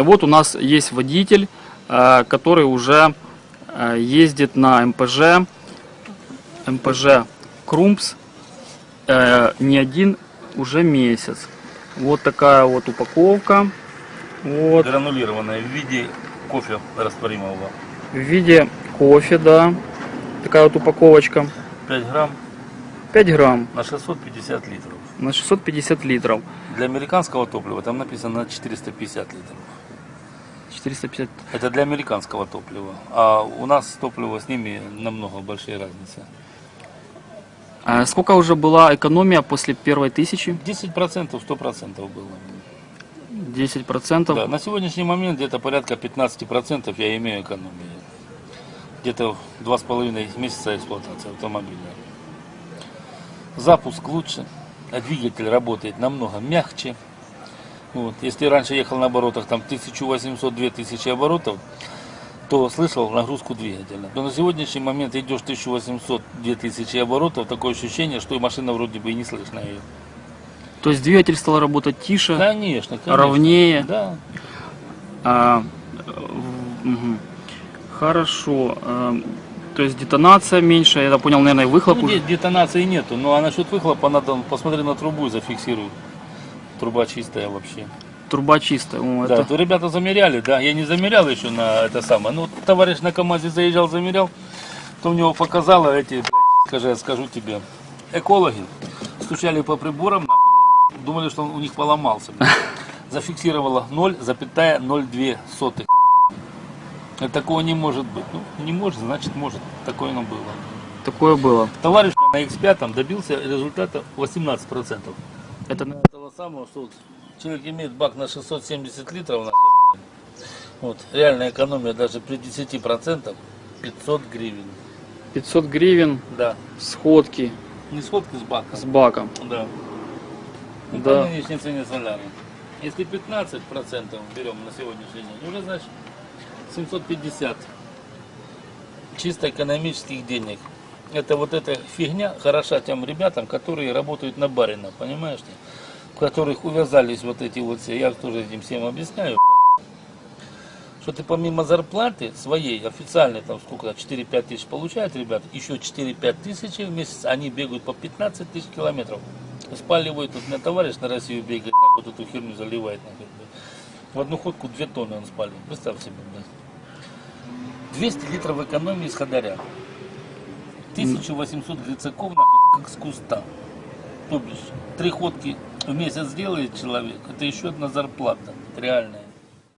Вот у нас есть водитель, э, который уже э, ездит на МПЖ, МПЖ Крумпс э, не один уже месяц. Вот такая вот упаковка. Вот. Гранулированная в виде кофе растворимого. В виде кофе, да. Такая вот упаковочка. 5 грамм 5 грамм на 650 литров. на 650 литров. Для американского топлива там написано на 450 литров. 450. Это для американского топлива. А у нас топливо с ними намного большие разницы. А сколько уже была экономия после первой тысячи? 10%, 100% было. 10%. Да, на сегодняшний момент где-то порядка 15% я имею экономии. Где-то два с половиной месяца эксплуатации автомобиля. Запуск лучше, двигатель работает намного мягче. Вот. Если раньше ехал на оборотах там 1800-2000 оборотов, то слышал нагрузку двигателя. То на сегодняшний момент идешь 1800-2000 оборотов, такое ощущение, что и машина вроде бы и не слышно ее. То есть двигатель стал работать тише, Конечно, конечно. ровнее. Да. А, мгм. Хорошо. А, то есть детонация меньше, я понял, наверное, выхлоп Ну, уже. де- детонации нету, ну а насчет выхлопа надо посмотри на трубу и зафиксируй. Труба чистая вообще. Труба чистая. О, Да, это- то ребята замеряли, да, я не замерял еще на это самое. Ну, товарищ на КамАЗе заезжал, замерял, то у него показало эти, блядь, скажи, я скажу тебе, экологи стучали по приборам, нахуй, думали, что он у них поломался. блядь. Зафиксировало 0,02 сотых. Такого не может быть. Ну, не может, значит может. Такое оно было. Такое было. Товарищ на X5 добился результата 18%. Это Того самого, что вот человек имеет бак на 670 литров, вот, реальная экономия даже при 10% 500 гривен. 500 гривен Да. сходки Не сходки с баком. с баком. Да. Да. По нынешней цене соляра. Если 15% берем на сегодняшний день, уже значит 750 чисто экономических денег. Это вот эта фигня хороша тем ребятам, которые работают на барина, понимаешь ли? В которых увязались вот эти вот все, я тоже этим всем объясняю, что ты помимо зарплаты своей, официальной, там сколько, 4-5 тысяч получают ребята, еще 4-5 тысяч в месяц, они бегают по 15 тысяч километров. Спаливают, тут у меня товарищ на Россию бегает, вот эту херню заливает. В одну ходку 2 тонны он спалил, представь себе, блядь. 200 литров экономии с ходоря. 1800 грицаков, нахуй, как с куста. То бишь, три ходки в месяц делает человек, это еще одна зарплата, реальная.